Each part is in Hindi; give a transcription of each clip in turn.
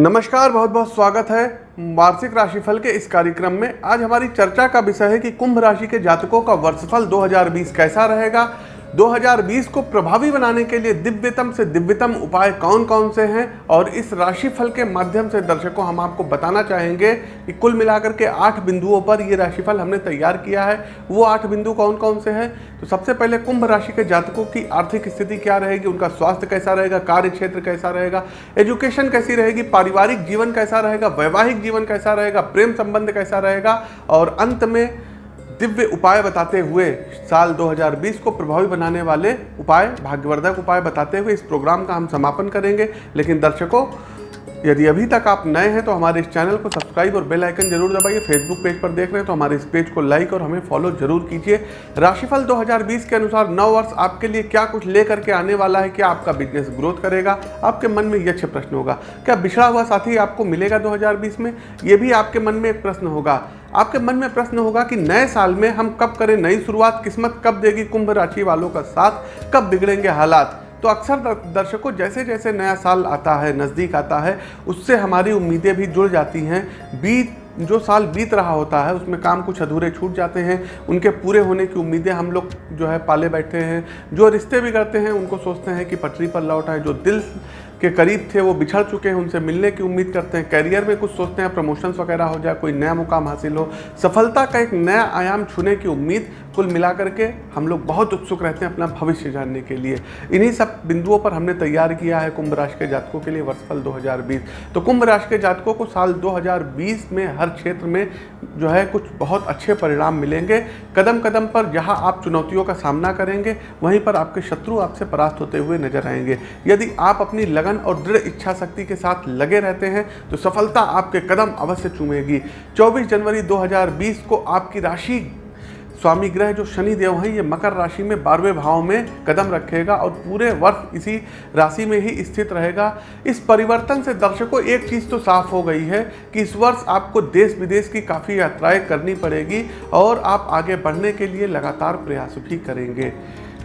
नमस्कार, बहुत बहुत स्वागत है वार्षिक राशिफल के इस कार्यक्रम में। आज हमारी चर्चा का विषय है कि कुंभ राशि के जातकों का वर्षफल 2020 कैसा रहेगा। 2020 को प्रभावी बनाने के लिए दिव्यतम से दिव्यतम उपाय कौन कौन से हैं? और इस राशिफल के माध्यम से दर्शकों, हम आपको बताना चाहेंगे कि कुल मिलाकर के आठ बिंदुओं पर ये राशिफल हमने तैयार किया है। वो आठ बिंदु कौन कौन से हैं? तो सबसे पहले कुंभ राशि के जातकों की आर्थिक स्थिति क्या रहेगी? उनका स्वास्थ्य कैसा रहेगा? कार्य क्षेत्र कैसा रहेगा? एजुकेशन कैसी रहेगी? पारिवारिक जीवन कैसा रहेगा? वैवाहिक जीवन कैसा रहेगा? प्रेम संबंध कैसा रहेगा? और अंत में दिव्य उपाय बताते हुए साल 2020 को प्रभावी बनाने वाले उपाय, भाग्यवर्धक उपाय बताते हुए इस प्रोग्राम का हम समापन करेंगे। लेकिन दर्शकों, यदि अभी तक आप नए हैं तो हमारे इस चैनल को सब्सक्राइब और बेल आइकन ज़रूर दबाइए। फेसबुक पेज पर देख रहे हैं तो हमारे इस पेज को लाइक और हमें फॉलो ज़रूर कीजिए। राशिफल 2020 के अनुसार नौ वर्ष आपके लिए क्या कुछ ले करके आने वाला है, क्या आपका बिज़नेस ग्रोथ करेगा, आपके मन में ये अच्छे प्रश्न होगा। क्या बिछड़ा हुआ साथी आपको मिलेगा दो हज़ार बीस में? ये भी आपके मन में एक प्रश्न होगा। आपके मन में प्रश्न होगा कि नए साल में हम कब करें नई शुरुआत? किस्मत कब देगी कुंभ राशि वालों का साथ? कब बिगड़ेंगे हालात? तो अक्सर दर्शकों जैसे जैसे नया साल आता है, नज़दीक आता है, उससे हमारी उम्मीदें भी जुड़ जाती हैं। बीत, जो साल बीत रहा होता है, उसमें काम कुछ अधूरे छूट जाते हैं। उनके पूरे होने की उम्मीदें हम लोग जो है पाले बैठे हैं। जो रिश्ते बिगड़ते हैं, उनको सोचते हैं कि पटरी पर लौट आए, जो दिल के करीब थे, वो बिछड़ चुके हैं उनसे मिलने की उम्मीद करते हैं। करियर में कुछ सोचते हैं, प्रमोशंस वगैरह हो जाए, कोई नया मुकाम हासिल हो। सफलता का एक नया आयाम छूने की उम्मीद कुल मिलाकर के हम लोग बहुत उत्सुक रहते हैं अपना भविष्य जानने के लिए। इन्हीं सब बिंदुओं पर हमने तैयार किया है कुंभ राशि के जातकों के लिए वर्षफल 2020 तो कुंभ राशि के जातकों को साल 2020 में हर क्षेत्र में जो है कुछ बहुत अच्छे परिणाम मिलेंगे। कदम कदम पर जहाँ आप चुनौतियों का सामना करेंगे, वहीं पर आपके शत्रु आपसे परास्त होते हुए नज़र आएँगे। यदि आप अपनी लगन और दृढ़ इच्छा शक्ति के साथ लगे रहते हैं तो सफलता आपके कदम अवश्य चूमेगी। 24 जनवरी 2020 को आपकी राशि, स्वामी ग्रह जो शनि देव हैं, ये मकर राशि में बारहवें भाव में कदम रखेगा और पूरे वर्ष इसी राशि में ही स्थित रहेगा। इस परिवर्तन से दर्शकों, एक चीज़ तो साफ़ हो गई है कि इस वर्ष आपको देश विदेश की काफ़ी यात्राएँ करनी पड़ेगी और आप आगे बढ़ने के लिए लगातार प्रयास भी करेंगे।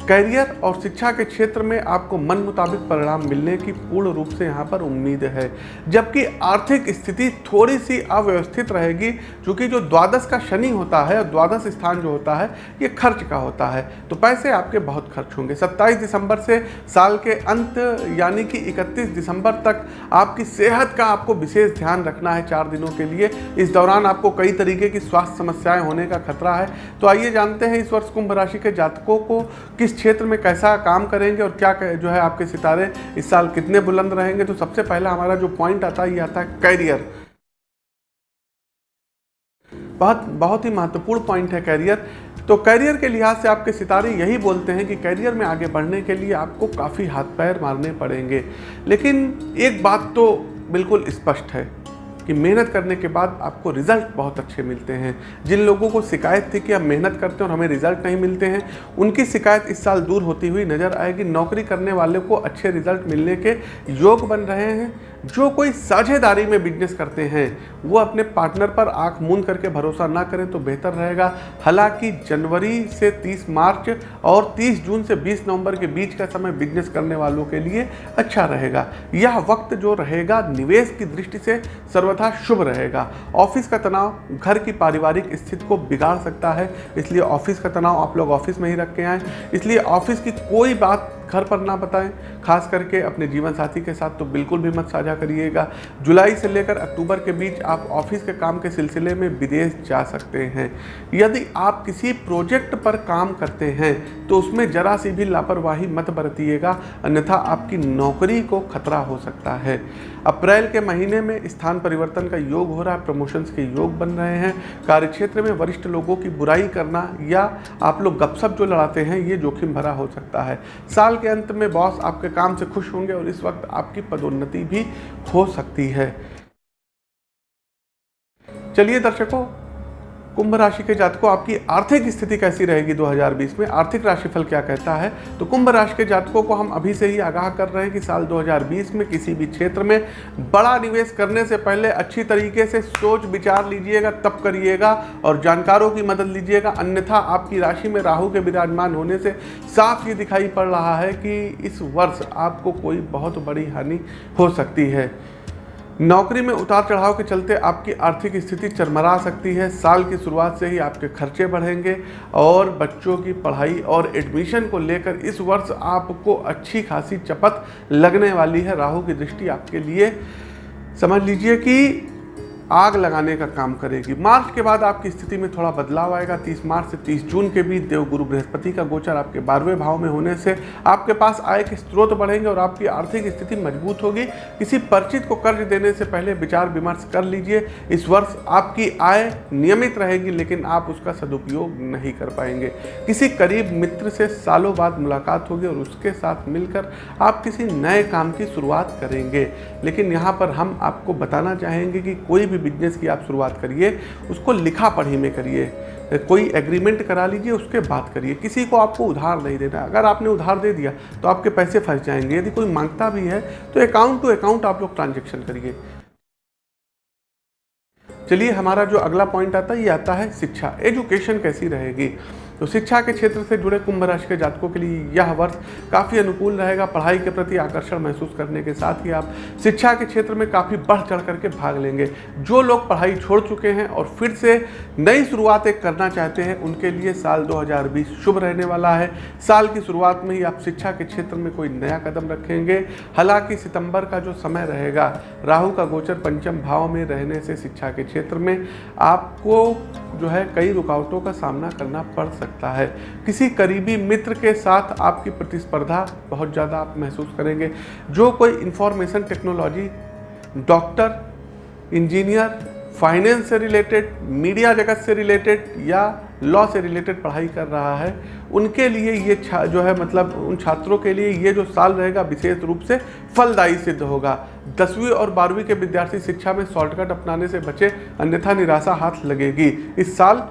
करियर और शिक्षा के क्षेत्र में आपको मन मुताबिक परिणाम मिलने की पूर्ण रूप से यहाँ पर उम्मीद है। जबकि आर्थिक स्थिति थोड़ी सी अव्यवस्थित रहेगी, क्योंकि जो द्वादश का शनि होता है और द्वादश स्थान जो होता है, ये खर्च का होता है। तो पैसे आपके बहुत खर्च होंगे। 27 दिसंबर से साल के अंत, यानी कि 31 दिसंबर तक आपकी सेहत का आपको विशेष ध्यान रखना है चार दिनों के लिए। इस दौरान आपको कई तरीके की स्वास्थ्य समस्याएँ होने का खतरा है। तो आइए जानते हैं इस वर्ष कुंभ राशि के जातकों को किस क्षेत्र में कैसा काम करेंगे और क्या जो है आपके सितारे इस साल कितने बुलंद रहेंगे? तो सबसे पहला हमारा जो पॉइंट आता है, ये आता है कैरियर बहुत बहुत ही महत्वपूर्ण पॉइंट है कैरियर तो कैरियर के लिहाज से आपके सितारे यही बोलते हैं कि कैरियर में आगे बढ़ने के लिए आपको काफ़ी हाथ पैर मारने पड़ेंगे। लेकिन एक बात तो बिल्कुल स्पष्ट है। कि मेहनत करने के बाद आपको रिज़ल्ट बहुत अच्छे मिलते हैं। जिन लोगों को शिकायत थी कि हम मेहनत करते हैं और हमें रिज़ल्ट नहीं मिलते हैं, उनकी शिकायत इस साल दूर होती हुई नज़र आएगी। नौकरी करने वाले को अच्छे रिज़ल्ट मिलने के योग बन रहे हैं। जो कोई साझेदारी में बिज़नेस करते हैं, वो अपने पार्टनर पर आँख मूंद करके भरोसा ना करें तो बेहतर रहेगा। हालाँकि जनवरी से 30 मार्च और 30 जून से 20 नवंबर के बीच का समय बिज़नेस करने वालों के लिए अच्छा रहेगा। यह वक्त जो रहेगा, निवेश की दृष्टि से सर्वथा शुभ रहेगा। ऑफ़िस का तनाव घर की पारिवारिक स्थिति को बिगाड़ सकता है, इसलिए ऑफ़िस का तनाव आप लोग ऑफ़िस में ही रख के आएँ। इसलिए ऑफ़िस की कोई बात घर पर ना बताएँ। खास करके अपने जीवन साथी के साथ तो बिल्कुल भी मत साझा करिएगा। जुलाई से लेकर अक्टूबर के बीच आप ऑफ़िस के काम के सिलसिले में विदेश जा सकते हैं। यदि आप किसी प्रोजेक्ट पर काम करते हैं तो उसमें जरा सी भी लापरवाही मत बरतिएगा, अन्यथा आपकी नौकरी को खतरा हो सकता है। अप्रैल के महीने में स्थान परिवर्तन का योग हो रहा है, प्रमोशंस के योग बन रहे हैं। कार्यक्षेत्र में वरिष्ठ लोगों की बुराई करना या आप लोग गपशप जो लड़ाते हैं, ये जोखिम भरा हो सकता है। साल के अंत में बॉस आपके काम से खुश होंगे और इस वक्त आपकी पदोन्नति भी हो सकती है। चलिए दर्शकों कुंभ राशि के जातकों, आपकी आर्थिक स्थिति कैसी रहेगी 2020 में? आर्थिक राशिफल क्या कहता है? तो कुंभ राशि के जातकों को हम अभी से ही आगाह कर रहे हैं कि साल 2020 में किसी भी क्षेत्र में बड़ा निवेश करने से पहले अच्छी तरीके से सोच विचार लीजिएगा तब करिएगा और जानकारों की मदद लीजिएगा। अन्यथा आपकी राशि में राहु के विराजमान होने से साफ़ ये दिखाई पड़ रहा है कि इस वर्ष आपको कोई बहुत बड़ी हानि हो सकती है। नौकरी में उतार चढ़ाव के चलते आपकी आर्थिक स्थिति चरमरा सकती है। साल की शुरुआत से ही आपके खर्चे बढ़ेंगे और बच्चों की पढ़ाई और एडमिशन को लेकर इस वर्ष आपको अच्छी खासी चपत लगने वाली है। राहु की दृष्टि आपके लिए। समझ लीजिए कि आग लगाने का काम करेगी। मार्च के बाद आपकी स्थिति में थोड़ा बदलाव आएगा। 30 मार्च से 30 जून के बीच देवगुरु बृहस्पति का गोचर आपके बारहवें भाव में होने से आपके पास आय के स्रोत बढ़ेंगे और आपकी आर्थिक स्थिति मज़बूत होगी। किसी परिचित को कर्ज देने से पहले विचार विमर्श कर लीजिए। इस वर्ष आपकी आय नियमित रहेगी, लेकिन आप उसका सदुपयोग नहीं कर पाएँगे। किसी करीब मित्र से सालों बाद मुलाकात होगी और उसके साथ मिलकर आप किसी नए काम की शुरुआत करेंगे। लेकिन यहाँ पर हम आपको बताना चाहेंगे कि कोई भी भी बिज़नेस की आप शुरुआत करिए, उसको लिखा पढ़ी में करिए, कोई एग्रीमेंट करा लीजिए, उसके बात करिए। किसी को आपको उधार नहीं देना। अगर आपने उधार दे दिया तो आपके पैसे फंस जाएँगे। यदि कोई माँगता भी है तो अकाउंट टू अकाउंट आप लोग ट्रांजेक्शन करिए। चलिए, हमारा जो अगला पॉइंट आता है, ये आता है शिक्षा। एजुकेशन कैसी रहेगी? तो शिक्षा के क्षेत्र से जुड़े कुंभ राशि के जातकों के लिए यह वर्ष काफ़ी अनुकूल रहेगा। पढ़ाई के प्रति आकर्षण महसूस करने के साथ ही आप शिक्षा के क्षेत्र में काफ़ी बढ़ चढ़ करके भाग लेंगे। जो लोग पढ़ाई छोड़ चुके हैं और फिर से नई शुरुआत एक करना चाहते हैं, उनके लिए साल 2020 शुभ रहने वाला है। साल की शुरुआत में ही आप शिक्षा के क्षेत्र में कोई नया कदम रखेंगे। हालाँकि सितंबर का जो समय रहेगा, राहु का गोचर पंचम भाव में रहने से शिक्षा के क्षेत्र में आपको जो है कई रुकावटों का सामना करना पड़ सकता है। किसी करीबी मित्र के साथ आपकी प्रतिस्पर्धा बहुत ज़्यादा आप महसूस करेंगे। जो कोई information technology doctor engineer finance से रिलेटेड, मीडिया जगत से रिलेटेड या लॉ से रिलेटेड पढ़ाई कर रहा है, उनके लिए ये जो है मतलब उन छात्रों के लिए ये जो साल रहेगा विशेष रूप से फलदायी सिद्ध होगा। दसवीं और बारहवीं के विद्यार्थी शिक्षा में शॉर्टकट अपनाने से बचे अन्यथा निराशा हाथ लगेगी। इस साल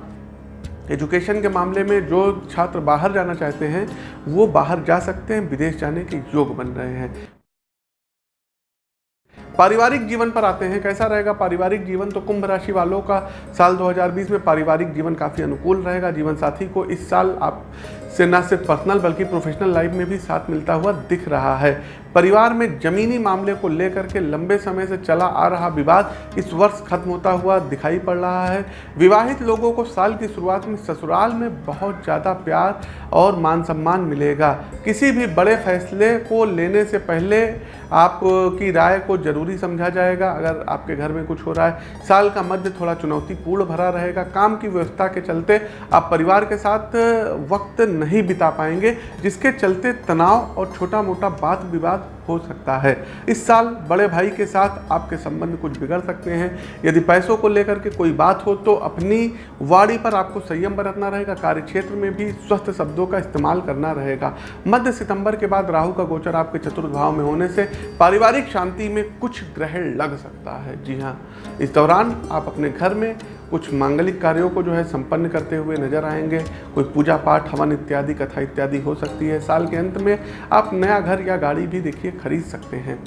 एजुकेशन के मामले में जो छात्र बाहर जाना चाहते हैं, वो बाहर जा सकते हैं, विदेश जाने के योग बन रहे हैं। पारिवारिक जीवन पर आते हैं, कैसा रहेगा? पारिवारिक जीवन तो कुंभ राशि वालों का साल 2020 में पारिवारिक जीवन काफ़ी अनुकूल रहेगा। जीवन साथी को इस साल आप से न सिर्फ़ पर्सनल बल्कि प्रोफेशनल लाइफ में भी साथ मिलता हुआ दिख रहा है। परिवार में जमीनी मामले को लेकर के लंबे समय से चला आ रहा विवाद इस वर्ष खत्म होता हुआ दिखाई पड़ रहा है। विवाहित लोगों को साल की शुरुआत में ससुराल में बहुत ज़्यादा प्यार और मान सम्मान मिलेगा। किसी भी बड़े फैसले को लेने से पहले आपकी राय को ज़रूरी समझा जाएगा। अगर आपके घर में कुछ हो रहा है, साल का मध्य थोड़ा चुनौतीपूर्ण भरा रहेगा। काम की व्यवस्था के चलते आप परिवार के साथ वक्त नहीं बिता पाएँगे, जिसके चलते तनाव और छोटा मोटा बात विवाद हो सकता है। इस साल बड़े भाई के साथ आपके संबंध कुछ बिगड़ सकते हैं। यदि पैसों को लेकर के कोई बात हो तो अपनी वाड़ी पर आपको संयम बरतना रहेगा कार्य क्षेत्र में भी स्वस्थ शब्दों का इस्तेमाल करना रहेगा। मध्य सितंबर के बाद राहु का गोचर आपके चतुर्थ भाव में होने से पारिवारिक शांति में कुछ ग्रहण लग सकता है। जी हाँ इस दौरान आप अपने घर में कुछ मांगलिक कार्यों को जो है संपन्न करते हुए नज़र आएँगे। कोई पूजा पाठ, हवन इत्यादि, कथा इत्यादि हो सकती है। साल के अंत में आप नया घर या गाड़ी भी देखिए, खरीद सकते हैं।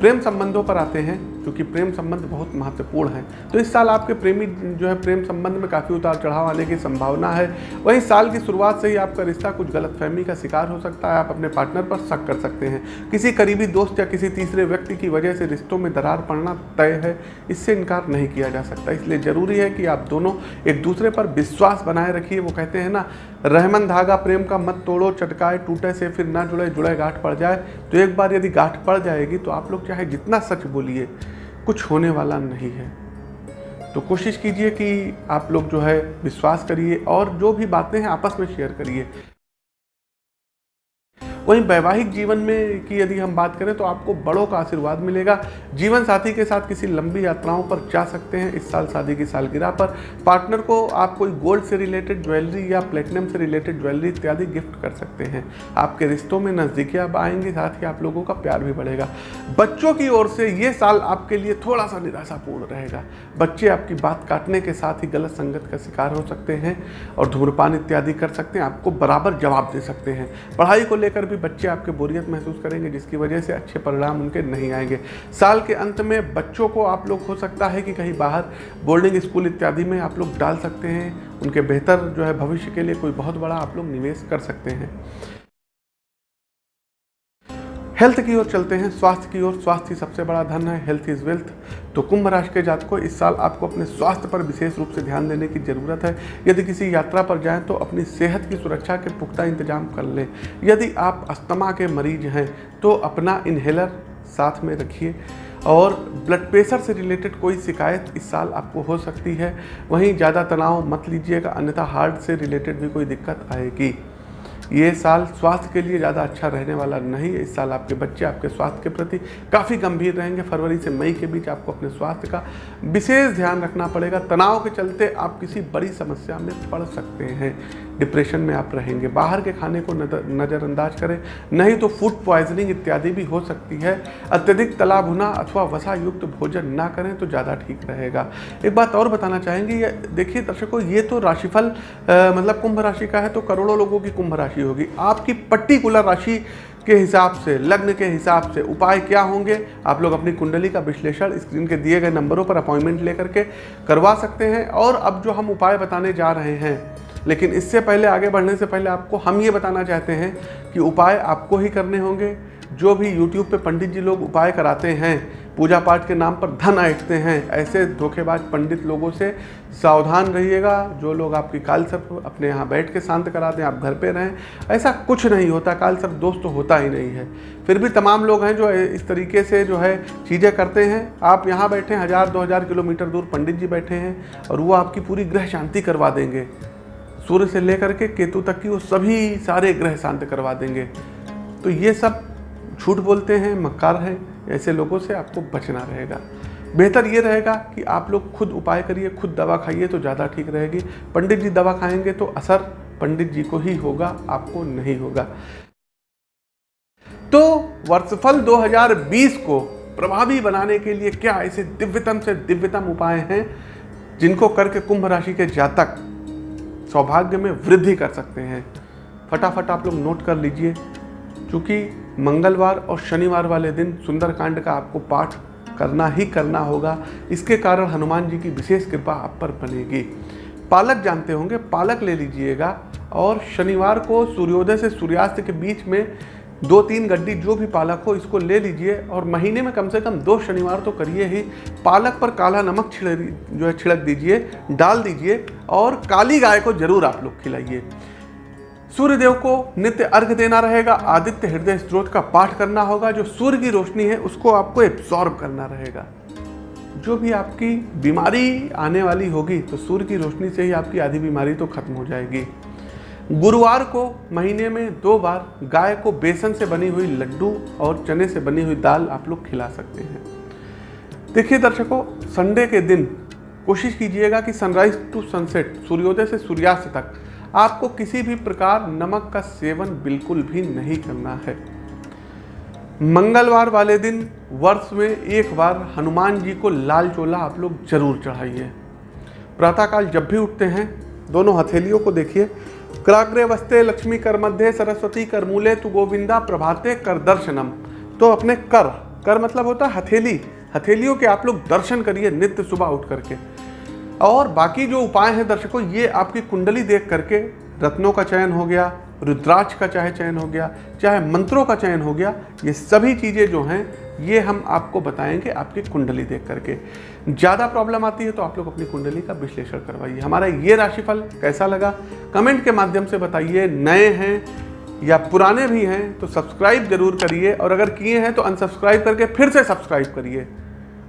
प्रेम संबंधों पर आते हैं। क्योंकि प्रेम संबंध बहुत महत्वपूर्ण है। तो इस साल आपके प्रेमी जो है, प्रेम संबंध में काफ़ी उतार चढ़ाव आने की संभावना है। वहीं साल की शुरुआत से ही आपका रिश्ता कुछ गलतफहमी का शिकार हो सकता है। आप अपने पार्टनर पर शक कर सकते हैं। किसी करीबी दोस्त या किसी तीसरे व्यक्ति की वजह से रिश्तों में दरार पड़ना तय है। इससे इनकार नहीं किया जा सकता। इसलिए ज़रूरी है कि आप दोनों एक दूसरे पर विश्वास बनाए रखिए। वो कहते हैं ना, रहमन धागा प्रेम का मत तोड़ो, चटकाए, टूटे से फिर ना जुड़े जुड़े गांठ पड़ जाए। तो एक बार यदि गांठ पड़ जाएगी तो आप लोग चाहे जितना सच बोलिए कुछ होने वाला नहीं है। तो कोशिश कीजिए कि आप लोग जो है, विश्वास करिए और जो भी बातें हैं आपस में शेयर करिए। वहीं वैवाहिक जीवन में की यदि हम बात करें तो आपको बड़ों का आशीर्वाद मिलेगा। जीवन साथी के साथ किसी लंबी यात्राओं पर जा सकते हैं। इस साल शादी की सालगिरह पर पार्टनर को आप कोई गोल्ड से रिलेटेड ज्वेलरी या प्लेटिनम से रिलेटेड ज्वेलरी इत्यादि गिफ्ट कर सकते हैं। आपके रिश्तों में नज़दीकियाँ आएँगी, साथ ही आप लोगों का प्यार भी बढ़ेगा। बच्चों की ओर से ये साल आपके लिए थोड़ा सा निराशापूर्ण रहेगा। बच्चे आपकी बात काटने के साथ ही गलत संगत का शिकार हो सकते हैं और धूम्रपान इत्यादि कर सकते हैं। आपको बराबर जवाब दे सकते हैं। पढ़ाई को लेकर भी बच्चे आपके बोरियत महसूस करेंगे, जिसकी वजह से अच्छे परिणाम उनके नहीं आएँगे। साल के अंत में बच्चों को आप लोग, हो सकता है कि कहीं बाहर बोर्डिंग स्कूल इत्यादि में आप लोग डाल सकते हैं। उनके बेहतर जो है भविष्य के लिए कोई बहुत बड़ा आप लोग निवेश कर सकते हैं। हेल्थ की ओर चलते हैं। स्वास्थ्य की ओर। स्वास्थ्य ही सबसे बड़ा धन है। Health is wealth. तो कुंभ राशि के जातकों, इस साल आपको अपने स्वास्थ्य पर विशेष रूप से ध्यान देने की ज़रूरत है। यदि किसी यात्रा पर जाएँ तो अपनी सेहत की सुरक्षा के पुख्ता इंतज़ाम कर लें। यदि आप अस्थमा के मरीज़ हैं तो अपना इन्हेलर साथ में रखिए। और ब्लड प्रेशर से रिलेटेड कोई शिकायत इस साल आपको हो सकती है। वहीं ज़्यादा तनाव मत लीजिएगा, अन्यथा हार्ट से रिलेटेड भी कोई दिक्कत आएगी। ये साल स्वास्थ्य के लिए ज़्यादा अच्छा रहने वाला नहीं है। इस साल आपके बच्चे आपके स्वास्थ्य के प्रति काफ़ी गंभीर रहेंगे। फरवरी से मई के बीच आपको अपने स्वास्थ्य का विशेष ध्यान रखना पड़ेगा। तनाव के चलते आप किसी बड़ी समस्या में पड़ सकते हैं। डिप्रेशन में आप रहेंगे। बाहर के खाने को नज़रअंदाज करें। नहीं तो फ़ूड पॉइजनिंग इत्यादि भी हो सकती है। अत्यधिक तला भुना अथवा वसा युक्त भोजन ना करें तो ज़्यादा ठीक रहेगा। एक बात और बताना चाहेंगे देखिए दर्शकों, ये तो राशिफल मतलब कुंभ राशि का है तो करोड़ों लोगों की कुंभ राशि होगी। आपकी पर्टिकुलर राशि के हिसाब से, लग्न के हिसाब से उपाय क्या होंगे? आप लोग अपनी कुंडली का विश्लेषण स्क्रीन के दिए गए नंबरों पर अपॉइंटमेंट लेकर के करवा सकते हैं। और अब जो हम उपाय बताने जा रहे हैं, लेकिन इससे पहले, आगे बढ़ने से पहले आपको हम ये बताना चाहते हैं कि उपाय आपको ही करने होंगे। जो भी यूट्यूब पे पंडित जी लोग उपाय कराते हैं पूजा पाठ के नाम पर धन ऐठते हैं। ऐसे धोखेबाज पंडित लोगों से सावधान रहिएगा। जो लोग आपकी काल सर्प अपने यहाँ बैठ के शांत करा दें आप घर पे रहें, ऐसा कुछ नहीं होता। काल सर्प दोस्त तो होता ही नहीं है। फिर भी तमाम लोग हैं जो इस तरीके से जो है चीज़ें करते हैं। आप यहाँ बैठे हैं, हज़ार, दो हज़ार किलोमीटर दूर पंडित जी बैठे हैं और वो आपकी पूरी ग्रह शांति करवा देंगे। सूर्य से लेकर के केतु तक की वो सभी सारे ग्रह शांत करवा देंगे। तो ये सब झूठ बोलते हैं, मक्कार हैं। ऐसे लोगों से आपको बचना रहेगा। बेहतर ये रहेगा कि आप लोग खुद उपाय करिए, खुद दवा खाइए तो ज़्यादा ठीक रहेगी। पंडित जी दवा खाएँगे तो असर पंडित जी को ही होगा, आपको नहीं होगा। तो वर्षफल 2020 को प्रभावी बनाने के लिए क्या ऐसे दिव्यतम से दिव्यतम उपाय हैं, जिनको करके कुंभ राशि के जातक सौभाग्य में वृद्धि कर सकते हैं? फटाफट आप लोग नोट कर लीजिए, क्योंकि मंगलवार और शनिवार वाले दिन सुंदरकांड का आपको पाठ करना ही करना होगा। इसके कारण हनुमान जी की विशेष कृपा आप पर बनेगी। पालक जानते होंगे, पालक ले लीजिएगा और शनिवार को सूर्योदय से सूर्यास्त के बीच में दो तीन गड्डी जो भी पालक हो, इसको ले लीजिए और महीने में कम से कम दो शनिवार तो करिए ही। पालक पर काला नमक छिड़क, जो है, छिड़क दीजिए, डाल दीजिए और काली गाय को ज़रूर आप लोग खिलाइए। सूर्यदेव को नित्य अर्घ देना रहेगा, आदित्य हृदय स्त्रोत का पाठ करना होगा, जो सूर्य की रोशनी है, उसको आपको एब्सॉर्ब करना रहेगा। जो भी आपकी बीमारी आने वाली होगी तो सूर्य की रोशनी से ही आपकी आधी बीमारी तो खत्म हो जाएगी। गुरुवार को महीने में दो बार गाय को बेसन से बनी हुई लड्डू और चने से बनी हुई दाल आप लोग खिला सकते हैं। देखिए दर्शकों, संडे के दिन कोशिश कीजिएगा कि सनराइज टू सनसेट सूर्योदय से सूर्यास्त तक आपको किसी भी प्रकार नमक का सेवन बिल्कुल भी नहीं करना है। मंगलवार वाले दिन, वर्ष में एक बार हनुमान जी को लाल चोला आप लोग ज़रूर चढ़ाइए। प्रातःकाल जब भी उठते हैं, दोनों हथेलियों को देखिए। क्राग्रे वस्ते लक्ष्मी कर मध्य, सरस्वती कर मूले, तु गोविंदा प्रभाते कर दर्शनम। तो अपने कर कर मतलब होता है हथेली। हथेलियों के आप लोग दर्शन करिए नित्य सुबह उठ करके। और बाकी जो उपाय हैं दर्शकों, ये आपकी कुंडली देख करके रत्नों का चयन हो गया, रुद्राक्ष का चाहे चयन हो गया, चाहे मंत्रों का चयन हो गया, ये सभी चीज़ें जो हैं, ये हम आपको बताएँगे आपकी कुंडली देख करके। ज़्यादा प्रॉब्लम आती है तो आप लोग अपनी कुंडली का विश्लेषण करवाइए। हमारा ये राशिफल कैसा लगा? कमेंट के माध्यम से बताइए। नए हैं या पुराने भी हैं तो सब्सक्राइब ज़रूर करिए। और अगर किए हैं तो अनसब्सक्राइब करके फिर से सब्सक्राइब करिए।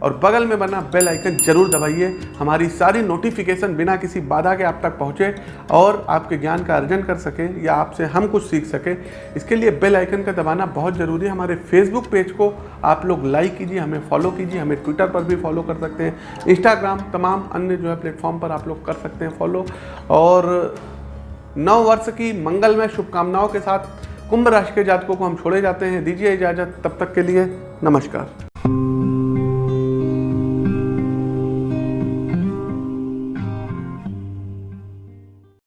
और बगल में बना बेल आइकन ज़रूर दबाइए। हमारी सारी नोटिफिकेशन बिना किसी बाधा के आप तक पहुँचे और आपके ज्ञान का अर्जन कर सके या आपसे हम कुछ सीख सके। इसके लिए बेल आइकन का दबाना बहुत ज़रूरी है। हमारे फेसबुक पेज को आप लोग लाइक कीजिए, हमें फॉलो कीजिए, हमें ट्विटर पर भी फॉलो कर सकते हैं। इंस्टाग्राम तमाम अन्य जो है प्लेटफॉर्म पर आप लोग कर सकते हैं फॉलो और नव वर्ष की मंगलमय शुभकामनाओं के साथ कुंभ राशि के जातकों को हम छोड़े जाते हैं। दीजिए इजाज़त। तब तक के लिए नमस्कार।